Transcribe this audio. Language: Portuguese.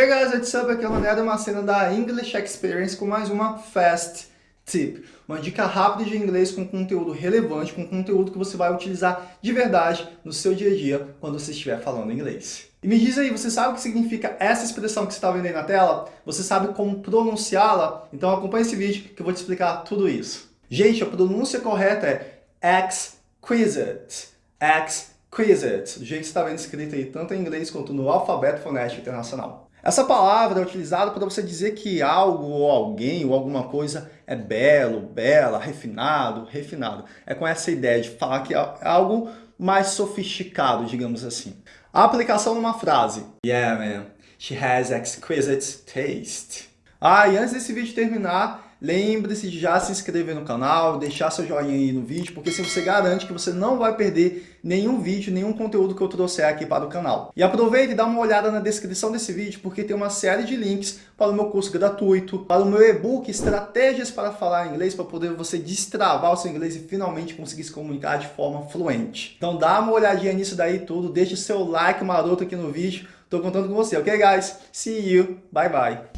Hey guys, what's up? Aqui é o Mané uma cena da English Experience com mais uma Fast Tip. Uma dica rápida de inglês com conteúdo relevante, com conteúdo que você vai utilizar de verdade no seu dia a dia quando você estiver falando inglês. E me diz aí, você sabe o que significa essa expressão que você está vendo aí na tela? Você sabe como pronunciá-la? Então acompanhe esse vídeo que eu vou te explicar tudo isso. Gente, a pronúncia correta é exquisite. Exquisite. Do jeito que você está vendo escrito aí, tanto em inglês quanto no alfabeto fonético internacional. Essa palavra é utilizada para você dizer que algo ou alguém ou alguma coisa é belo, bela, refinado, refinado. É com essa ideia de falar que é algo mais sofisticado, digamos assim. A aplicação numa frase. Yeah, man. She has exquisite taste. Ah, e antes desse vídeo terminar, Lembre-se de já se inscrever no canal, deixar seu joinha aí no vídeo, porque assim você garante que você não vai perder nenhum vídeo, nenhum conteúdo que eu trouxer aqui para o canal. E aproveite e dá uma olhada na descrição desse vídeo, porque tem uma série de links para o meu curso gratuito, para o meu e-book Estratégias para Falar Inglês, para poder você destravar o seu inglês e finalmente conseguir se comunicar de forma fluente. Então dá uma olhadinha nisso daí tudo, deixe seu like maroto aqui no vídeo, tô contando com você, ok guys? See you, bye bye!